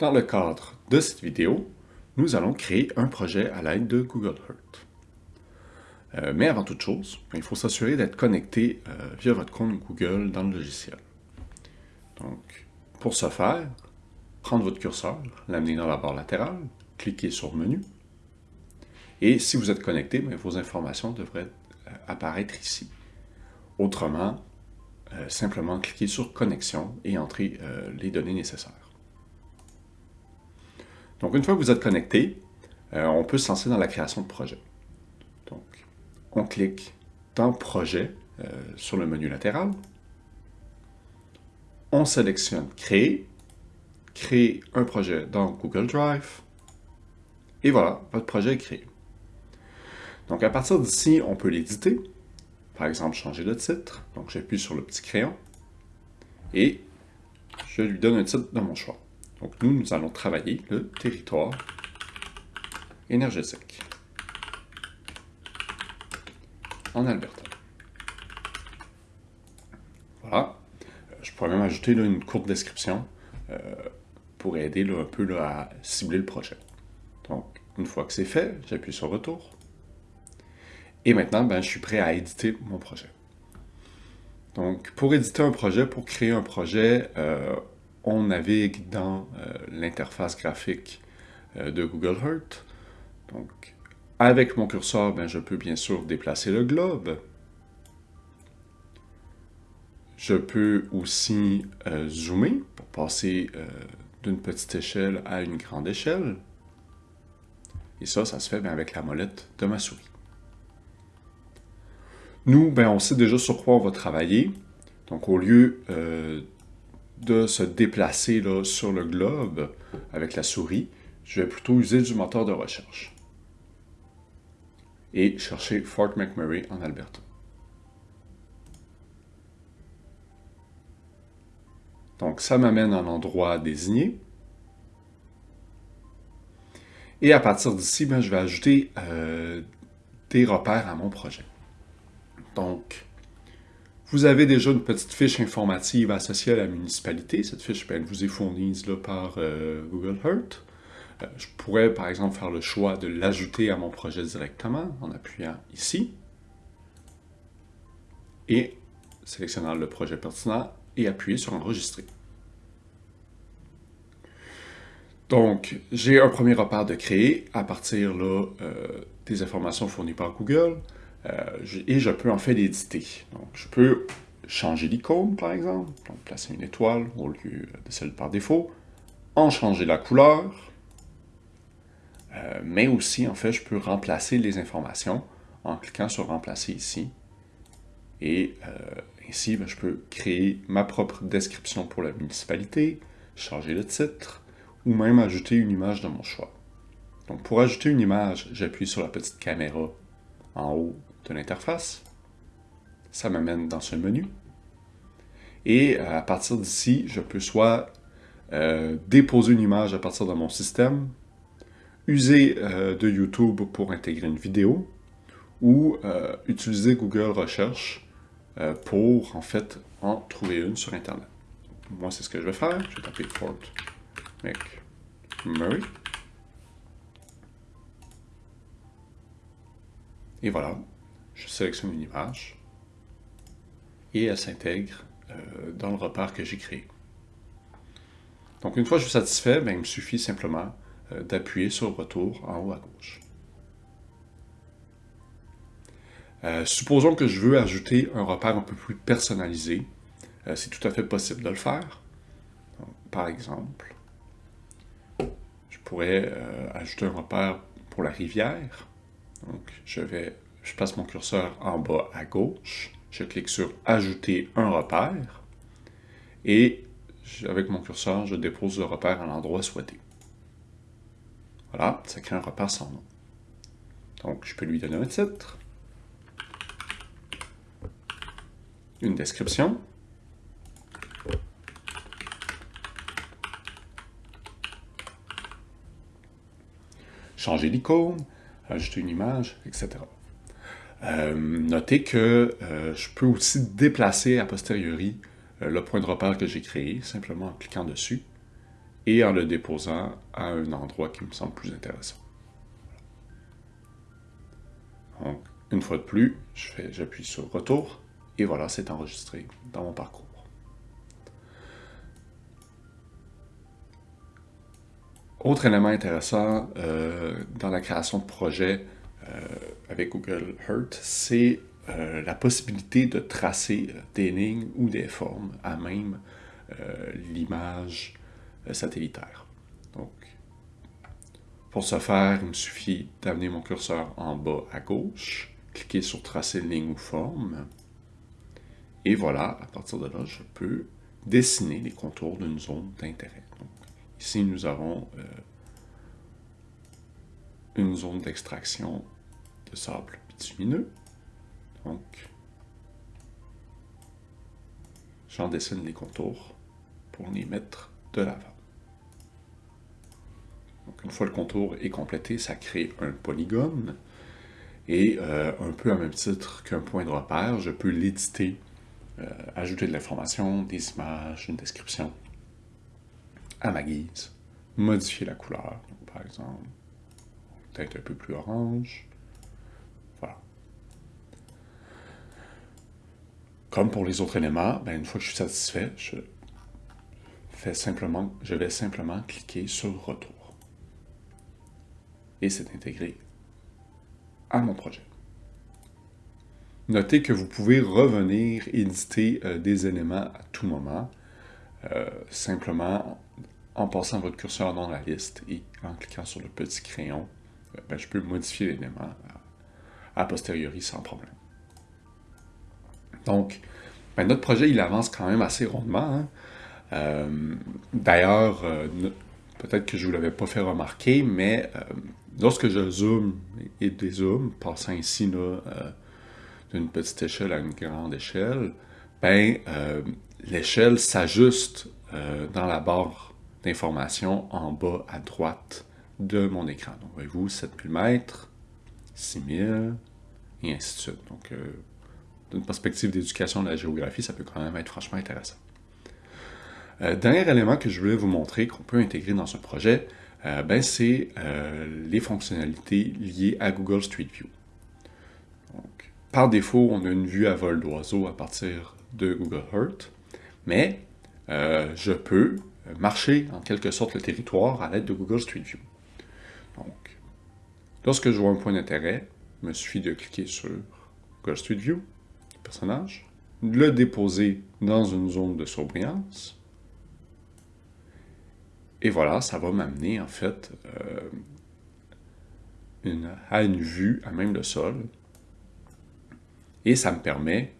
Dans le cadre de cette vidéo, nous allons créer un projet à l'aide de Google Earth. Euh, mais avant toute chose, il faut s'assurer d'être connecté euh, via votre compte Google dans le logiciel. Donc, pour ce faire, prendre votre curseur, l'amener dans la barre latérale, cliquer sur Menu, et si vous êtes connecté, vos informations devraient euh, apparaître ici. Autrement, simplement cliquer sur Connexion et entrer les données nécessaires. Donc, une fois que vous êtes connecté, on peut se lancer dans la création de projet. Donc, on clique dans Projet euh, sur le menu latéral. On sélectionne Créer, créer un projet dans Google Drive. Et voilà, votre projet est créé. Donc à partir d'ici, on peut l'éditer. Par exemple, changer de titre. Donc j'appuie sur le petit crayon et je lui donne un titre de mon choix. Donc nous, nous allons travailler le territoire énergétique en Alberta. Voilà. Euh, je pourrais même ajouter une courte description euh, pour aider un peu à cibler le projet. Donc, une fois que c'est fait, j'appuie sur Retour. Et maintenant, ben, je suis prêt à éditer mon projet. Donc, pour éditer un projet, pour créer un projet, euh, on navigue dans l'interface graphique de Google Earth. Donc, avec mon curseur, ben, je peux bien sûr déplacer le globe. Je peux aussi euh, zoomer pour passer euh, d'une petite échelle à une grande échelle. Et ça, ça se fait ben, avec la molette de ma souris. Nous, ben, on sait déjà sur quoi on va travailler. Donc, au lieu euh, de se déplacer sur le globe avec la souris, je vais plutôt user du moteur de recherche et chercher Fort McMurray en Alberta. Donc ça m'amène à un endroit désigné. Et à partir d'ici, ben, je vais ajouter euh, des repères à mon projet. Donc, vous avez déjà une petite fiche informative associée à la municipalité. Cette fiche ben, elle vous est fournie là, par euh, Google Earth. Euh, je pourrais, par exemple, faire le choix de l'ajouter à mon projet directement en appuyant ici et sélectionnant le projet pertinent et appuyer sur Enregistrer. Donc, j'ai un premier repère de créer à partir euh, des informations fournies par Google et je peux en fait l'éditer. Donc, je peux changer l'icône, par exemple, donc placer une étoile au lieu de celle par défaut, en changer la couleur, euh, mais aussi, en fait, je peux remplacer les informations en cliquant sur « Remplacer » ici. Et euh, ici, ben, je peux créer ma propre description pour la municipalité, changer le titre, ou même ajouter une image de mon choix. Donc, pour ajouter une image, j'appuie sur la petite caméra en haut de l'interface. Ça m'amène dans ce menu. Et euh, à partir d'ici, je peux soit déposer une image à partir de mon système, user euh, de YouTube pour intégrer une vidéo ou euh, utiliser Google Recherche euh, pour, en fait, en trouver une sur Internet. Moi, c'est ce que je vais faire. Je vais taper Fort McMurray. Et voilà, je sélectionne une image et elle s'intègre dans le repère que j'ai créé. Donc, une fois que je suis satisfait, ben, il me suffit simplement euh, d'appuyer sur retour en haut à gauche. Euh, supposons que je veux ajouter un repère un peu plus personnalisé. Euh, c'est tout à fait possible de le faire. par exemple, je pourrais ajouter un repère pour la rivière. Donc, je vais, je place mon curseur en bas à gauche. Je clique sur « Ajouter un repère » et avec mon curseur, je dépose le repère à l'endroit souhaité. Voilà, ça crée un repère sans nom. Donc, je peux lui donner un titre, une description, changer l'icône, ajouter une image, etc. Euh, notez que euh, je peux aussi déplacer a posteriori euh, le point de repère que j'ai créé, simplement en cliquant dessus. et en le déposant à un endroit qui me semble plus intéressant. Donc, une fois de plus, j'appuie sur Retour, et voilà, c'est enregistré dans mon parcours. Autre élément intéressant euh, dans la création de projets euh, avec Google Earth, c'est euh, la possibilité de tracer des lignes ou des formes à même l'image satellitaire. Donc, pour ce faire, il me suffit d'amener mon curseur en bas à gauche, cliquer sur Tracer ligne ou forme, et voilà, à partir de là, je peux dessiner les contours d'une zone d'intérêt. Ici, nous avons euh, une zone d'extraction de sable bitumineux. Donc, j'en dessine les contours pour les mettre de l'avant. Donc, une fois le contour est complété, ça crée un polygone. Et euh, un peu à même titre qu'un point de repère, je peux l'éditer, euh, ajouter de l'information, des images, une description à ma guise, modifier la couleur, par exemple, peut-être un peu plus orange, voilà. Comme pour les autres éléments, ben, une fois que je suis satisfait, je, fais simplement, je vais simplement cliquer sur « Retour » et c'est intégré à mon projet. Notez que vous pouvez revenir éditer euh, des éléments à tout moment, euh, simplement en passant votre curseur dans la liste et en cliquant sur le petit crayon, euh, ben, je peux modifier l'élément a posteriori sans problème. Donc, ben, notre projet, il avance quand même assez rondement. Hein. Euh, d'ailleurs, euh, peut-être que je ne vous l'avais pas fait remarquer, mais lorsque je zoome et dézoome, passant ici d'une petite échelle à une grande échelle, ben, l'échelle s'ajuste dans la barre d'informations en bas à droite de mon écran. Donc, voyez-vous, 7000 mètres, 6000, et ainsi de suite. Donc, euh, d'une perspective d'éducation de la géographie, ça peut quand même être franchement intéressant. Euh, dernier élément que je voulais vous montrer qu'on peut intégrer dans un projet, euh, ben, c'est les fonctionnalités liées à Google Street View. Par défaut, on a une vue à vol d'oiseau à partir de Google Earth, mais je peux marcher en quelque sorte le territoire à l'aide de Google Street View. Donc, lorsque je vois un point d'intérêt, il me suffit de cliquer sur Google Street View, personnage, le déposer dans une zone de surbrillance, et voilà, ça va m'amener en fait euh, à une vue à même le sol, et ça me permet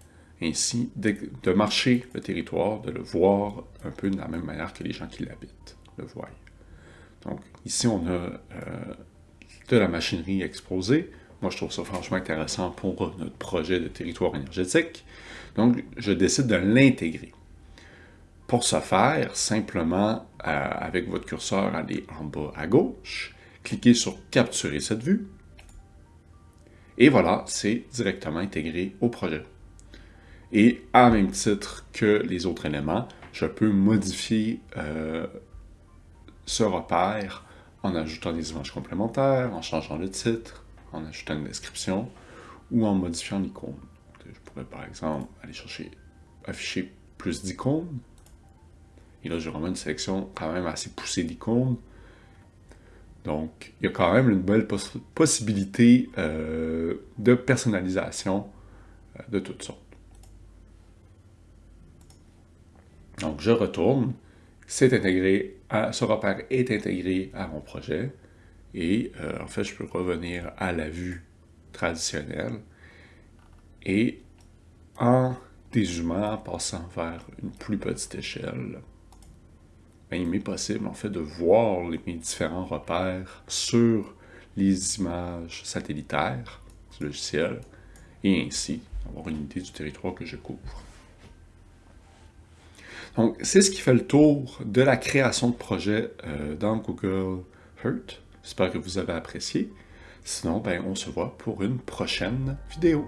ainsi de, marcher le territoire, de le voir un peu de la même manière que les gens qui l'habitent le voient. Donc ici, on a euh, de la machinerie exposée. Moi, je trouve ça franchement intéressant pour notre projet de territoire énergétique. Donc, je décide de l'intégrer. Pour ce faire, simplement, euh, avec votre curseur, allez en bas à gauche, cliquez sur « Capturer cette vue », et voilà, c'est directement intégré au projet. Et à même titre que les autres éléments, je peux modifier euh, ce repère en ajoutant des images complémentaires, en changeant le titre, en ajoutant une description ou en modifiant l'icône. Je pourrais par exemple aller chercher, afficher plus d'icônes. Et là, j'ai vraiment une sélection quand même assez poussée d'icônes. Donc, il y a quand même une belle possibilité euh, de personnalisation euh, de toutes sortes. Donc, je retourne, c'est intégré, ce repère est intégré à mon projet, et euh, en fait, je peux revenir à la vue traditionnelle, et en dézoomant, en passant vers une plus petite échelle, ben, il m'est possible en fait de voir les, mes différents repères sur les images satellitaires du logiciel, et ainsi avoir une idée du territoire que je couvre. Donc, c'est ce qui fait le tour de la création de projets euh, dans Google Earth. J'espère que vous avez apprécié. Sinon, ben, on se voit pour une prochaine vidéo.